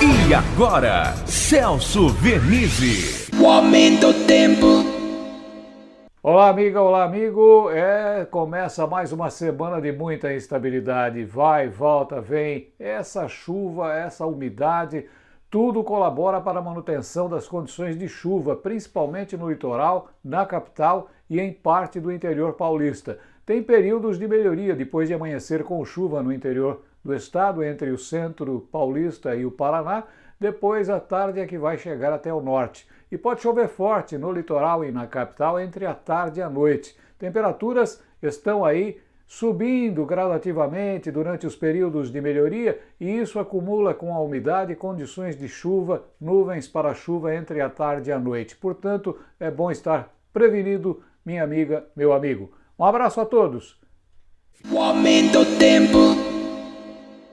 E agora, Celso Vernizzi. O aumento do tempo. Olá, amiga, olá, amigo. É, começa mais uma semana de muita instabilidade. Vai, volta, vem. Essa chuva, essa umidade, tudo colabora para a manutenção das condições de chuva, principalmente no litoral, na capital e em parte do interior paulista. Tem períodos de melhoria depois de amanhecer com chuva no interior do estado, entre o centro paulista e o Paraná. Depois, à tarde é que vai chegar até o norte. E pode chover forte no litoral e na capital entre a tarde e a noite. Temperaturas estão aí subindo gradativamente durante os períodos de melhoria e isso acumula com a umidade condições de chuva, nuvens para chuva entre a tarde e a noite. Portanto, é bom estar prevenido, minha amiga, meu amigo. Um abraço a todos. O aumento do tempo.